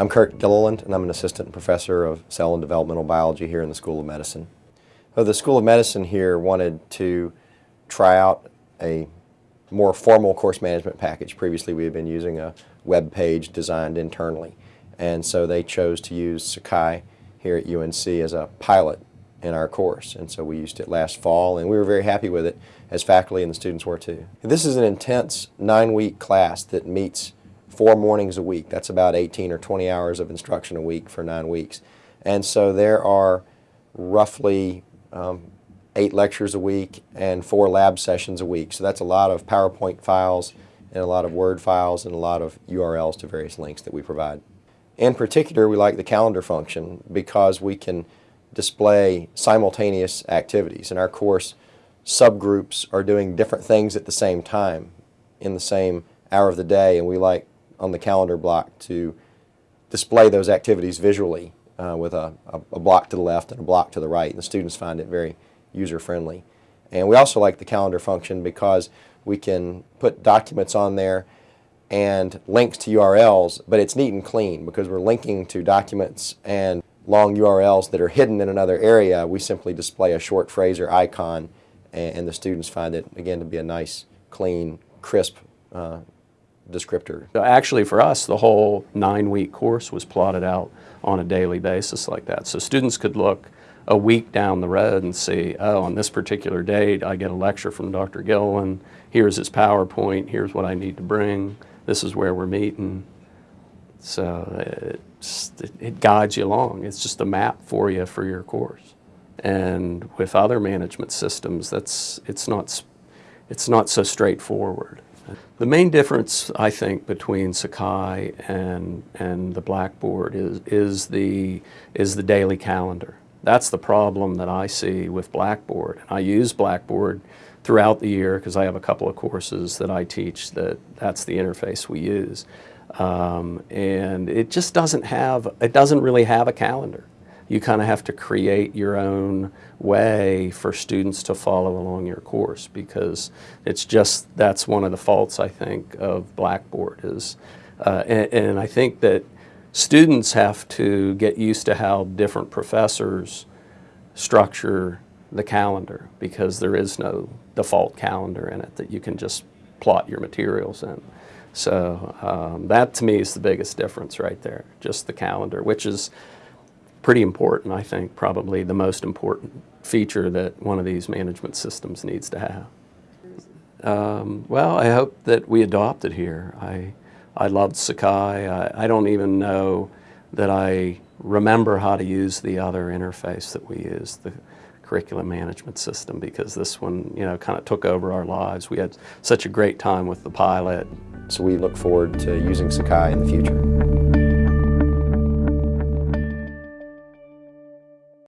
I'm Kirk Gilliland, and I'm an assistant professor of cell and developmental biology here in the School of Medicine. So the School of Medicine here wanted to try out a more formal course management package. Previously we had been using a web page designed internally, and so they chose to use Sakai here at UNC as a pilot in our course. And so we used it last fall, and we were very happy with it, as faculty and the students were too. This is an intense nine-week class that meets four mornings a week. That's about 18 or 20 hours of instruction a week for nine weeks. And so there are roughly um, eight lectures a week and four lab sessions a week. So that's a lot of PowerPoint files and a lot of Word files and a lot of URLs to various links that we provide. In particular, we like the calendar function because we can display simultaneous activities. In our course, subgroups are doing different things at the same time in the same hour of the day, and we like on the calendar block to display those activities visually uh, with a, a, block to the left and a block to the right. And the students find it very user-friendly. And we also like the calendar function because we can put documents on there and links to URLs, but it's neat and clean because we're linking to documents and long URLs that are hidden in another area. We simply display a short phrase or icon and, and the students find it, again, to be a nice, clean, crisp uh, descriptor. Actually for us, the whole nine-week course was plotted out on a daily basis like that. So students could look a week down the road and see, oh, on this particular date, I get a lecture from Dr. Gilliland, here's his PowerPoint, here's what I need to bring, this is where we're meeting. So it, it guides you along. It's just a map for you for your course. And with other management systems, that's, it's, not, it's not so straightforward. The main difference, I think, between Sakai and, and the Blackboard is, is, the, is the daily calendar. That's the problem that I see with Blackboard. I use Blackboard throughout the year because I have a couple of courses that I teach that that's the interface we use. Um, and it just doesn't have, it doesn't really have a calendar you kind of have to create your own way for students to follow along your course because it's just, that's one of the faults I think of Blackboard is, uh, and, and I think that students have to get used to how different professors structure the calendar because there is no default calendar in it that you can just plot your materials in. So um, that to me is the biggest difference right there, just the calendar, which is pretty important, I think, probably the most important feature that one of these management systems needs to have. Um, well, I hope that we adopt it here. I, I loved Sakai. I, I don't even know that I remember how to use the other interface that we use, the curriculum management system, because this one, you know, kind of took over our lives. We had such a great time with the pilot. So we look forward to using Sakai in the future.